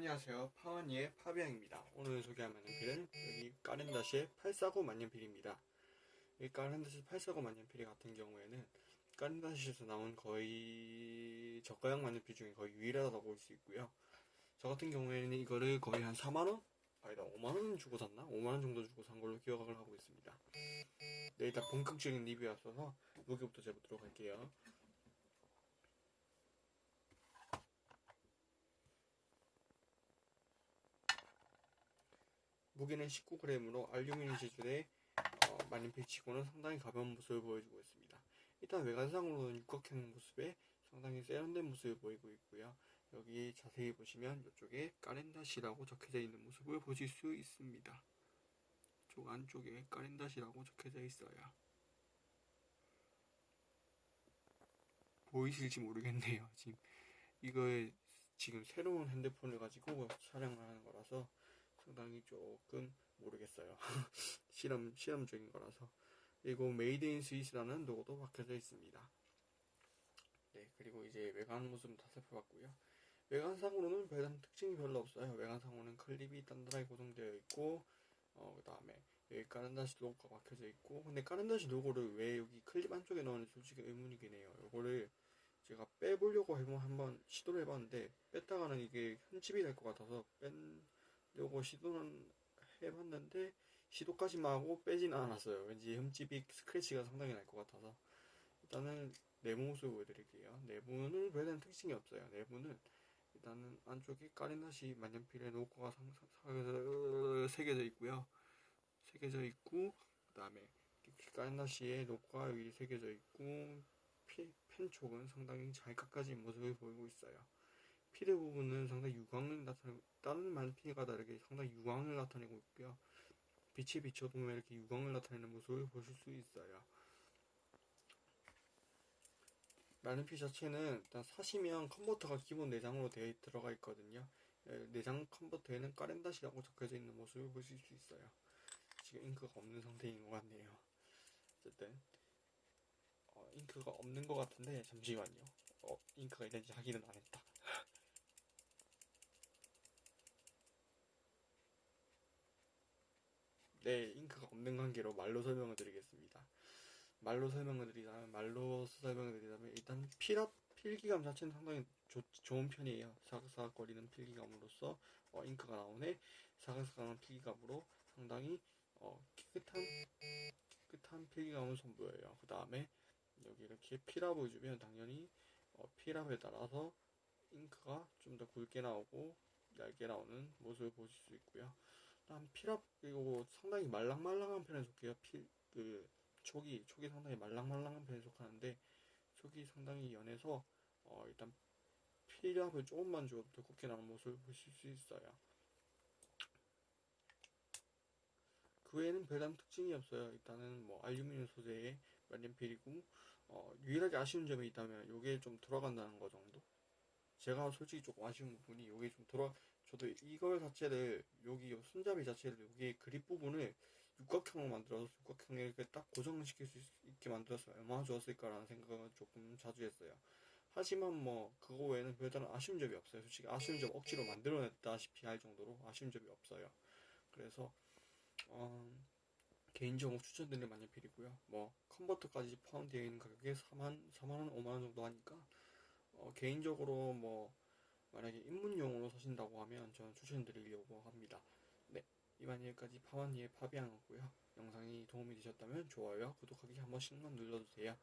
안녕하세요. 파원이의 파비앙입니다. 오늘 소개할 만년필은 여기 까렌다시의 849 만년필입니다. 이 까렌다시 849 만년필 같은 경우에는 까렌다시에서 나온 거의 저가형 만년필 중에 거의 유일하다고 볼 수 있고요. 저 같은 경우에는 이거를 거의 한 4만원? 아니다 5만원 주고 샀나? 5만원 정도 주고 산 걸로 기억을 하고 있습니다. 네, 일단 본격적인 리뷰였어서 무게부터 재보도록 할게요. 무게는 19g으로 알루미늄 재질의 어, 만년필치고는 상당히 가벼운 모습을 보여주고 있습니다. 일단 외관상으로는 육각형 모습에 상당히 세련된 모습을 보이고 있고요. 여기 자세히 보시면 이쪽에 까렌다시라고 적혀져 있는 모습을 보실 수 있습니다. 쪽 안쪽에 까렌다시라고 적혀져 있어요. 보이실지 모르겠네요. 지금 이거에 지금 새로운 핸드폰을 가지고 촬영을 하는 거라서 상당히 조금 모르겠어요. 실험, 실험적인 거라서. 그리고 Made in Swiss라는 로고도 박혀져 있습니다. 네, 그리고 이제 외관 모습 다 살펴봤고요. 외관상으로는 별다른 특징이 별로 없어요. 외관상으로는 클립이 단단하게 고정되어 있고, 어, 그 다음에 여기 Caran d'Ache 로고가 박혀져 있고, 근데 Caran d'Ache 로고를 왜 여기 클립 안쪽에 넣었는지 솔직히 의문이긴 해요. 요거를 제가 빼보려고 한번 시도를 해봤는데, 뺐다가는 이게 흠집이 될 것 같아서 뺀, 요거 시도는 해봤는데 시도까지만 하고 빼지는 않았어요. 왠지 흠집이 스크래치가 상당히 날 것 같아서 일단은 내부 모습 보여드릴게요. 내부는 별다른 특징이 없어요. 내부는 일단은 안쪽에 까리나시 만년필의 로고가 새겨져 있고요. 새겨져 있고 그 다음에 까리나시의 로고가 여기 새겨져 있고 펜 쪽은 상당히 잘 깎아진 모습을 보이고 있어요. 피드 부분은 상당히 유광을 나타내고 다른 만피가 다르게 상당히 유광을 나타내고 있고요. 빛에 비춰도 이렇게 유광을 나타내는 모습을 보실 수 있어요. 만년필 자체는 일단 사시면 컨버터가 기본 내장으로 되어 들어가 있거든요. 예, 내장 컨버터에는 까렌다시라고 적혀져 있는 모습을 보실 수 있어요. 지금 잉크가 없는 상태인 것 같네요. 어쨌든 어, 잉크가 없는 것 같은데 잠시만요. 어, 잉크가 있는지 확인은 안 했다. 네, 잉크가 없는 관계로 말로 설명을 드리겠습니다. 말로 설명을 드리자면, 말로 설명을 드리자면, 일단 필압, 필기감 자체는 상당히 좋, 좋은 편이에요. 사각사각거리는 필기감으로써, 어, 잉크가 나오네. 사각사각한 필기감으로 상당히, 어, 깨끗한, 깨끗한 필기감을 선보여요. 그 다음에, 여기 이렇게 필압을 주면 당연히, 어, 필압에 따라서 잉크가 좀 더 굵게 나오고, 얇게 나오는 모습을 보실 수 있고요. 일단 필압 그리고 상당히 말랑말랑한 편에 속해요. 필, 그 촉이 촉이 상당히 말랑말랑한 편에 속하는데 촉이 상당히 연해서 어, 일단 필압을 조금만 줘도 두껍게 나는 모습을 보실 수 있어요. 그 외에는 별다른 특징이 없어요. 일단은 뭐 알루미늄 소재의 만년필이고 어, 유일하게 아쉬운 점이 있다면 이게 좀 돌아간다는 거 정도. 제가 솔직히 조금 아쉬운 부분이 이게 좀 돌아 저도 이걸 자체를 여기 손잡이 자체를 여기 그립 부분을 육각형으로 만들어서 육각형에 이렇게 딱 고정시킬 수 있게 만들었으면 얼마나 좋았을까라는 생각을 조금 자주 했어요. 하지만 뭐 그거 외에는 별다른 아쉬운 점이 없어요. 솔직히 아쉬운 점 억지로 만들어냈다시피 할 정도로 아쉬운 점이 없어요. 그래서 어, 개인적으로 추천드리는 만년필이고요. 뭐 컨버터까지 포함되어 있는 가격에 4만 4만 원, 5만 원 정도 하니까 어, 개인적으로 뭐 만약에 입문용으로 사신다고 하면 저는 추천드리려고 합니다. 네, 이만 여기까지 파완니의 파비앙이었고요. 영상이 도움이 되셨다면 좋아요와 구독하기 한 번씩만 눌러주세요.